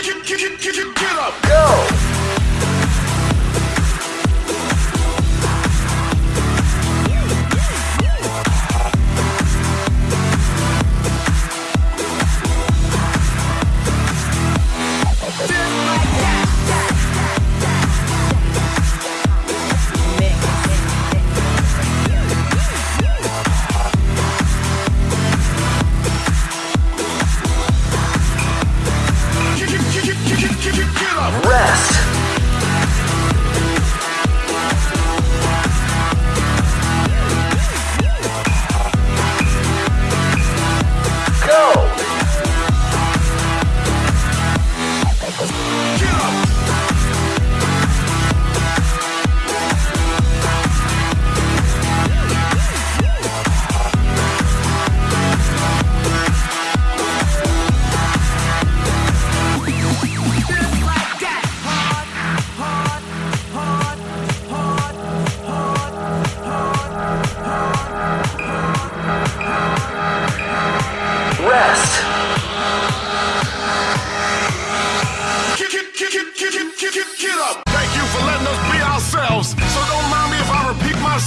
Get, get, get, get, get up, yo!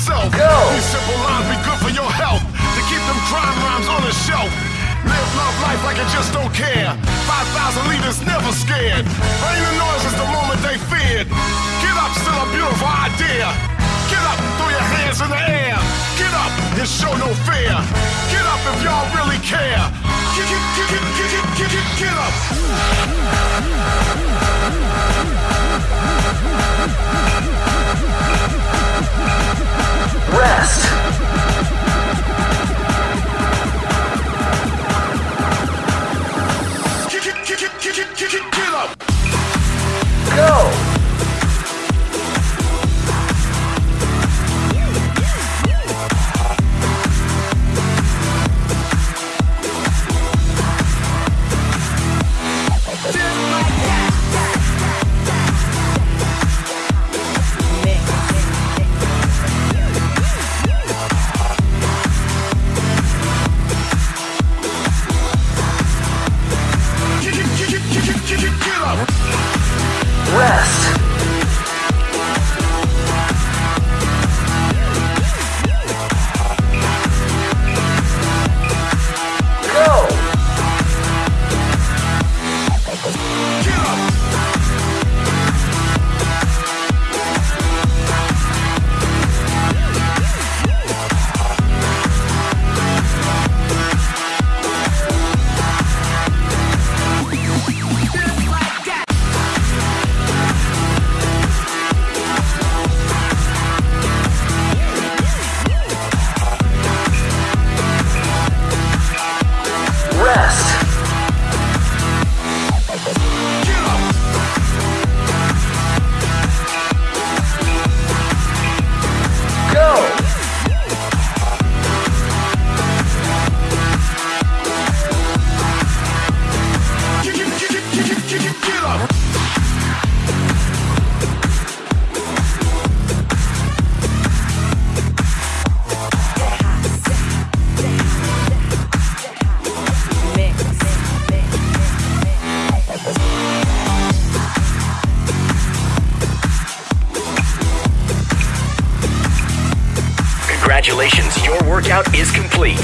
These simple lines be good for your health. To keep them crime rhymes on the shelf. Live, love life like you just don't care. 5,000 leaders never scared. Rain the noise is the moment they feared. Get up, still a beautiful idea. Get up, throw your hands in the air. Get up and show no fear. Get up if y'all really care. Get, get, get, get, get, get, get, get up. go Congratulations, your workout is complete.